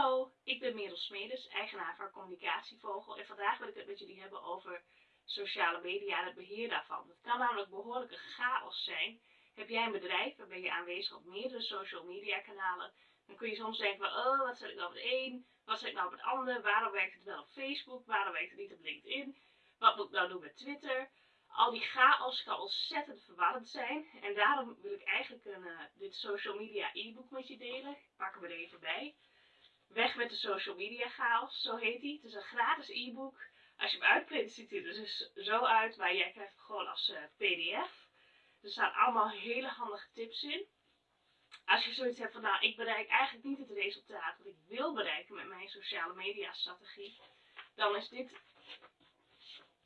Hallo, ik ben Merel Smedes, eigenaar van Communicatievogel en vandaag wil ik het met jullie hebben over sociale media en het beheer daarvan. Het kan namelijk behoorlijke chaos zijn. Heb jij een bedrijf en ben je aanwezig op meerdere social media kanalen, dan kun je soms denken oh wat zet ik nou op het een, wat zet ik nou op het ander, waarom werkt het wel op Facebook, waarom werkt het niet op LinkedIn, wat moet ik nou doen met Twitter. Al die chaos kan ontzettend verwarrend zijn en daarom wil ik eigenlijk een, uh, dit social media e-book met je delen. Ik pak er even bij. Weg met de social media chaos, zo heet hij. Het is een gratis e-book. Als je hem uitprint ziet hij er dus zo uit, maar jij krijgt gewoon als uh, pdf. Er staan allemaal hele handige tips in. Als je zoiets hebt van, nou, ik bereik eigenlijk niet het resultaat wat ik wil bereiken met mijn sociale media strategie, dan is dit,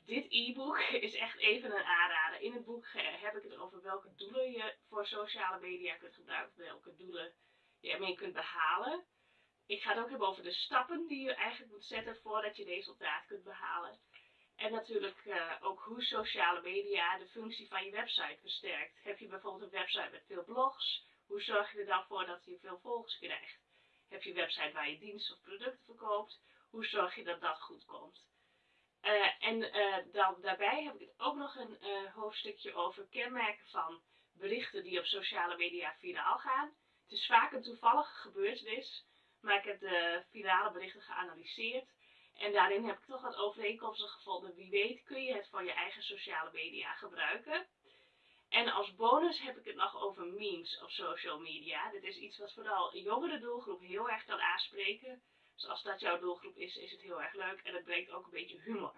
dit e-book is echt even een aanrader. In het boek heb ik het over welke doelen je voor sociale media kunt gebruiken, welke doelen je ermee kunt behalen. Ik ga het ook hebben over de stappen die je eigenlijk moet zetten voordat je resultaat kunt behalen. En natuurlijk uh, ook hoe sociale media de functie van je website versterkt. Heb je bijvoorbeeld een website met veel blogs, hoe zorg je er dan voor dat je veel volgers krijgt? Heb je een website waar je diensten of producten verkoopt, hoe zorg je dat dat goed komt? Uh, en uh, dan, daarbij heb ik ook nog een hoofdstukje over kenmerken van berichten die op sociale media viraal gaan. Het is vaak een toevallige gebeurtenis maar ik heb de virale berichten geanalyseerd. En daarin heb ik toch wat overeenkomsten gevonden. Wie weet kun je het voor je eigen sociale media gebruiken. En als bonus heb ik het nog over memes op social media. Dit is iets wat vooral een jongere doelgroep heel erg kan aanspreken. Dus als dat jouw doelgroep is, is het heel erg leuk. En het brengt ook een beetje humor.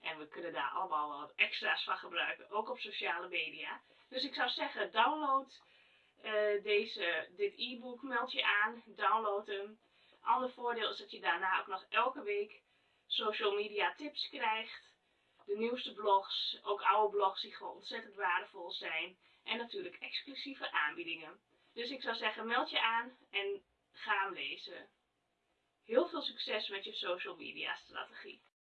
En we kunnen daar allemaal wat extra's van gebruiken, ook op sociale media. Dus ik zou zeggen, download uh, deze, dit e-book, meld je aan, download hem. Ander voordeel is dat je daarna ook nog elke week social media tips krijgt. De nieuwste blogs, ook oude blogs die gewoon ontzettend waardevol zijn. En natuurlijk exclusieve aanbiedingen. Dus ik zou zeggen, meld je aan en ga hem lezen. Heel veel succes met je social media strategie.